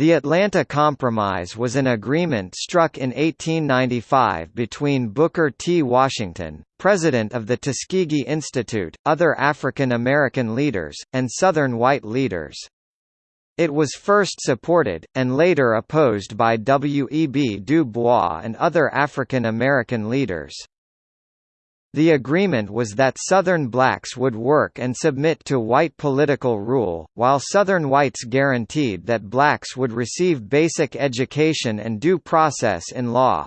The Atlanta Compromise was an agreement struck in 1895 between Booker T. Washington, president of the Tuskegee Institute, other African American leaders, and Southern white leaders. It was first supported, and later opposed by W. E. B. Du Bois and other African American leaders. The agreement was that Southern blacks would work and submit to white political rule, while Southern whites guaranteed that blacks would receive basic education and due process in law.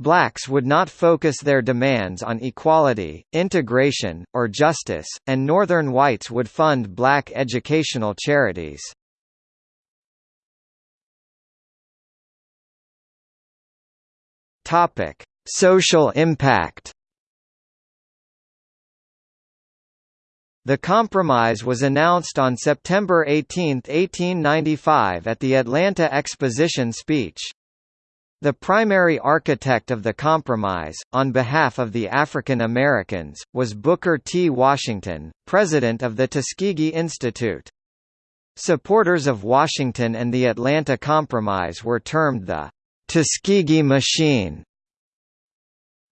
Blacks would not focus their demands on equality, integration, or justice, and Northern whites would fund black educational charities. Social impact The compromise was announced on September 18, 1895 at the Atlanta Exposition speech. The primary architect of the compromise, on behalf of the African Americans, was Booker T. Washington, president of the Tuskegee Institute. Supporters of Washington and the Atlanta Compromise were termed the Tuskegee Machine.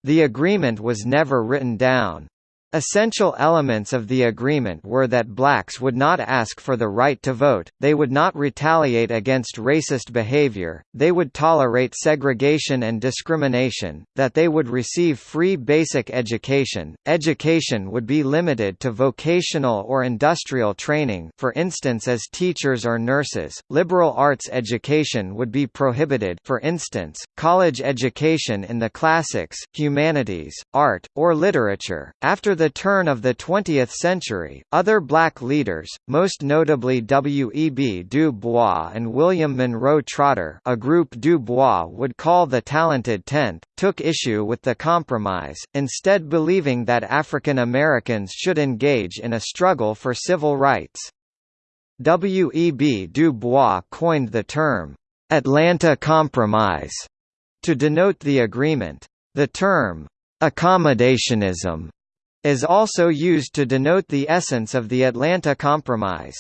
The agreement was never written down. Essential elements of the agreement were that blacks would not ask for the right to vote, they would not retaliate against racist behavior, they would tolerate segregation and discrimination, that they would receive free basic education, education would be limited to vocational or industrial training for instance as teachers or nurses, liberal arts education would be prohibited for instance, college education in the classics, humanities, art, or literature. After the turn of the 20th century, other black leaders, most notably W. E. B. Du Bois and William Monroe Trotter a group Du Bois would call the Talented Tenth, took issue with the compromise, instead believing that African Americans should engage in a struggle for civil rights. W. E. B. Du Bois coined the term, "'Atlanta Compromise' to denote the agreement. The term, "'accommodationism' is also used to denote the essence of the Atlanta Compromise.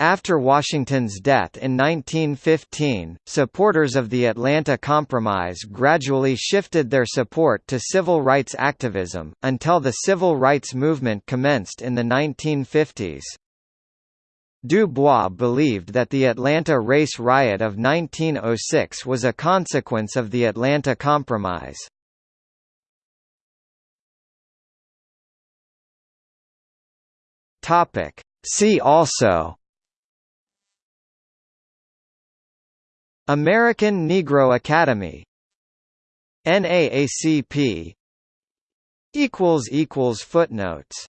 After Washington's death in 1915, supporters of the Atlanta Compromise gradually shifted their support to civil rights activism, until the civil rights movement commenced in the 1950s. Du Bois believed that the Atlanta race riot of 1906 was a consequence of the Atlanta Compromise. Topic. See also American Negro Academy NAACP Footnotes